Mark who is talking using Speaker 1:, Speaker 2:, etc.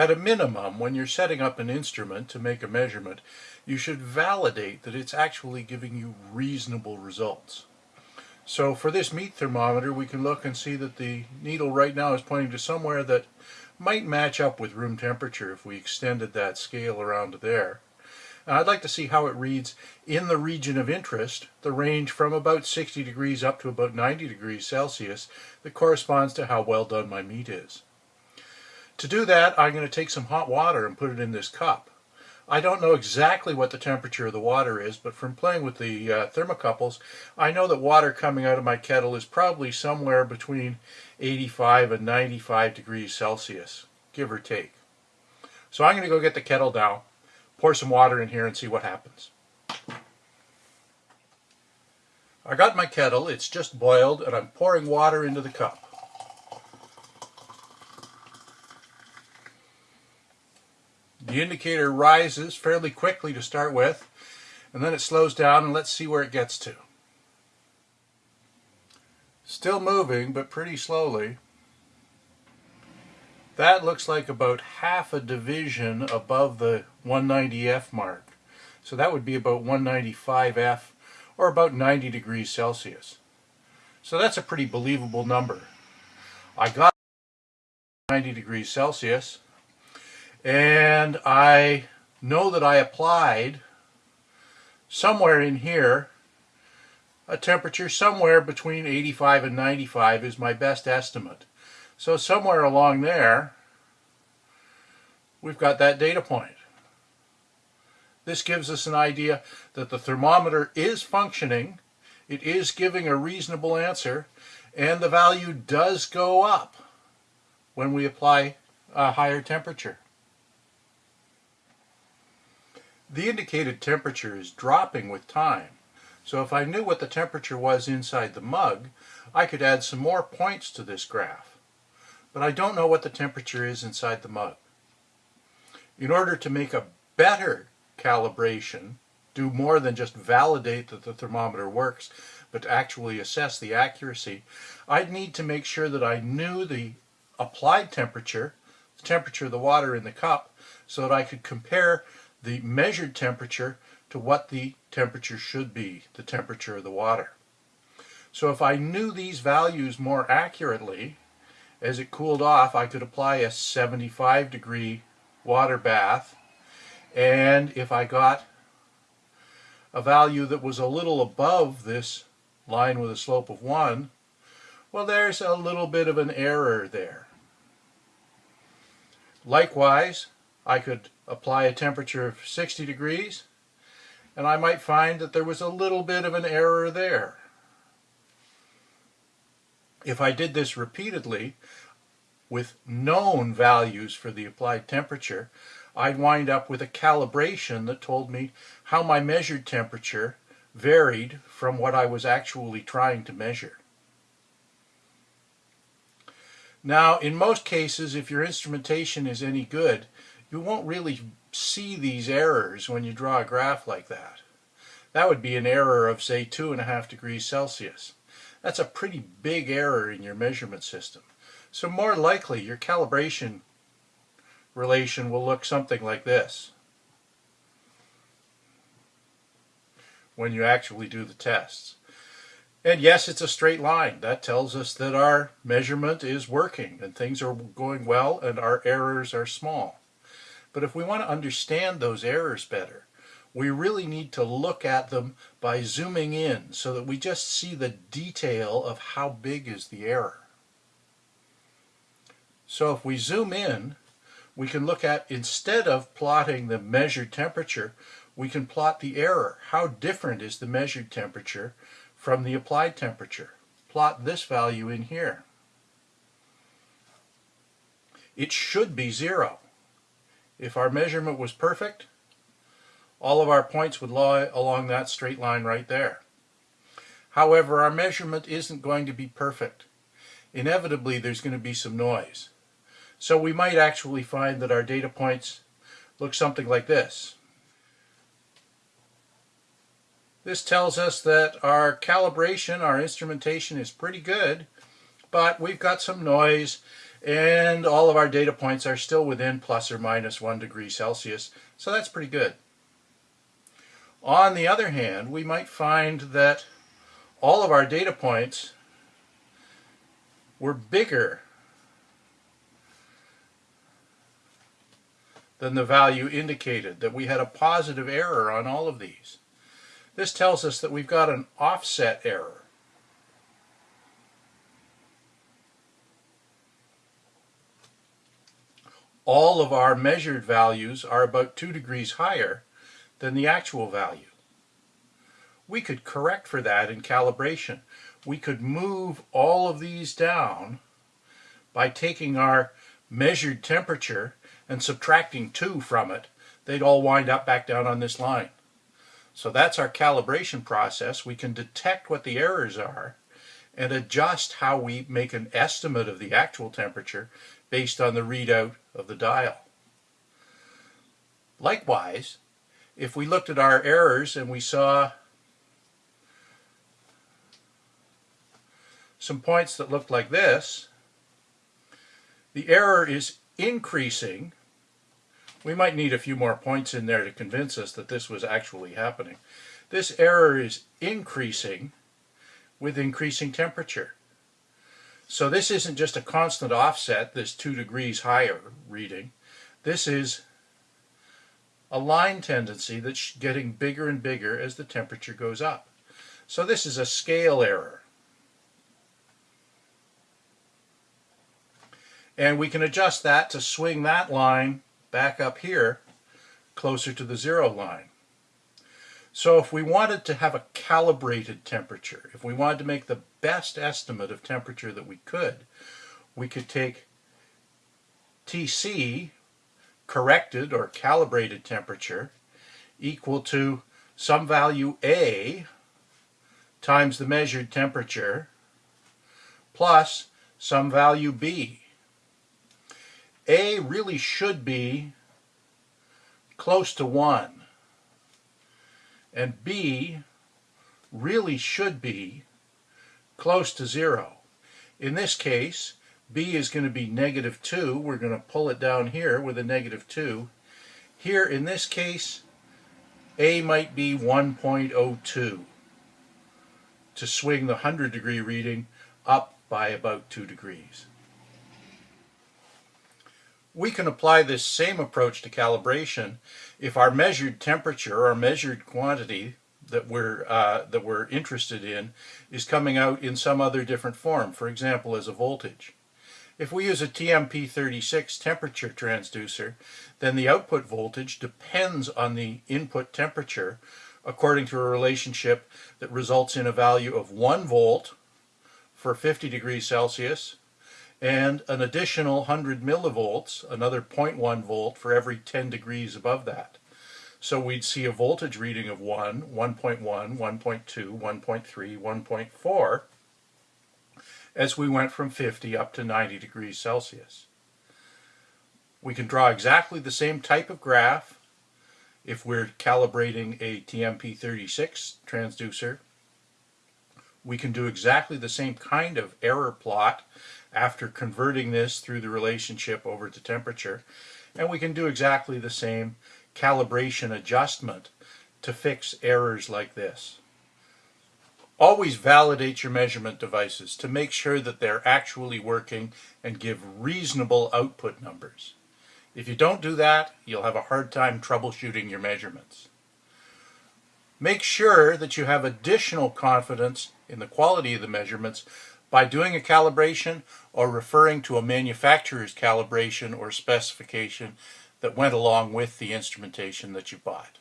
Speaker 1: At a minimum, when you're setting up an instrument to make a measurement, you should validate that it's actually giving you reasonable results. So for this meat thermometer, we can look and see that the needle right now is pointing to somewhere that might match up with room temperature if we extended that scale around there. And I'd like to see how it reads in the region of interest, the range from about 60 degrees up to about 90 degrees Celsius that corresponds to how well done my meat is. To do that, I'm going to take some hot water and put it in this cup. I don't know exactly what the temperature of the water is, but from playing with the uh, thermocouples, I know that water coming out of my kettle is probably somewhere between 85 and 95 degrees Celsius, give or take. So I'm going to go get the kettle down, pour some water in here and see what happens. I got my kettle, it's just boiled, and I'm pouring water into the cup. The indicator rises fairly quickly to start with, and then it slows down and let's see where it gets to. Still moving, but pretty slowly. That looks like about half a division above the 190F mark. So that would be about 195F or about 90 degrees Celsius. So that's a pretty believable number. I got 90 degrees Celsius and I know that I applied somewhere in here a temperature somewhere between 85 and 95 is my best estimate. So somewhere along there we've got that data point. This gives us an idea that the thermometer is functioning, it is giving a reasonable answer, and the value does go up when we apply a higher temperature. The indicated temperature is dropping with time. So if I knew what the temperature was inside the mug, I could add some more points to this graph. But I don't know what the temperature is inside the mug. In order to make a better calibration, do more than just validate that the thermometer works, but to actually assess the accuracy, I'd need to make sure that I knew the applied temperature, the temperature of the water in the cup, so that I could compare the measured temperature to what the temperature should be, the temperature of the water. So if I knew these values more accurately, as it cooled off, I could apply a 75 degree water bath. And if I got a value that was a little above this line with a slope of 1, well, there's a little bit of an error there. Likewise, I could apply a temperature of 60 degrees and I might find that there was a little bit of an error there. If I did this repeatedly with known values for the applied temperature, I'd wind up with a calibration that told me how my measured temperature varied from what I was actually trying to measure. Now, in most cases, if your instrumentation is any good, you won't really see these errors when you draw a graph like that. That would be an error of say two and a half degrees Celsius. That's a pretty big error in your measurement system. So more likely your calibration relation will look something like this when you actually do the tests. And yes, it's a straight line. That tells us that our measurement is working and things are going well and our errors are small. But if we want to understand those errors better, we really need to look at them by zooming in so that we just see the detail of how big is the error. So if we zoom in, we can look at, instead of plotting the measured temperature, we can plot the error. How different is the measured temperature from the applied temperature? Plot this value in here. It should be zero. If our measurement was perfect, all of our points would lie along that straight line right there. However, our measurement isn't going to be perfect. Inevitably, there's going to be some noise. So we might actually find that our data points look something like this. This tells us that our calibration, our instrumentation is pretty good, but we've got some noise and all of our data points are still within plus or minus one degree Celsius, so that's pretty good. On the other hand, we might find that all of our data points were bigger than the value indicated, that we had a positive error on all of these. This tells us that we've got an offset error. All of our measured values are about 2 degrees higher than the actual value. We could correct for that in calibration. We could move all of these down by taking our measured temperature and subtracting 2 from it. They'd all wind up back down on this line. So that's our calibration process. We can detect what the errors are and adjust how we make an estimate of the actual temperature based on the readout of the dial. Likewise, if we looked at our errors and we saw some points that looked like this, the error is increasing. We might need a few more points in there to convince us that this was actually happening. This error is increasing with increasing temperature. So this isn't just a constant offset, this two degrees higher reading. This is a line tendency that's getting bigger and bigger as the temperature goes up. So this is a scale error. And we can adjust that to swing that line back up here closer to the zero line. So if we wanted to have a calibrated temperature, if we wanted to make the best estimate of temperature that we could, we could take TC corrected or calibrated temperature equal to some value A times the measured temperature plus some value B. A really should be close to 1 and B really should be close to 0. In this case, b is going to be negative 2. We're going to pull it down here with a negative 2. Here, in this case, a might be 1.02 to swing the 100 degree reading up by about 2 degrees. We can apply this same approach to calibration if our measured temperature or measured quantity that we're uh, that we're interested in is coming out in some other different form, for example as a voltage. If we use a TMP36 temperature transducer, then the output voltage depends on the input temperature according to a relationship that results in a value of 1 volt for 50 degrees Celsius and an additional 100 millivolts, another 0.1 volt for every 10 degrees above that. So we'd see a voltage reading of 1, 1.1, 1.2, 1.3, 1.4 as we went from 50 up to 90 degrees Celsius. We can draw exactly the same type of graph if we're calibrating a TMP36 transducer. We can do exactly the same kind of error plot after converting this through the relationship over to temperature. And we can do exactly the same calibration adjustment to fix errors like this. Always validate your measurement devices to make sure that they're actually working and give reasonable output numbers. If you don't do that, you'll have a hard time troubleshooting your measurements. Make sure that you have additional confidence in the quality of the measurements by doing a calibration or referring to a manufacturer's calibration or specification that went along with the instrumentation that you bought.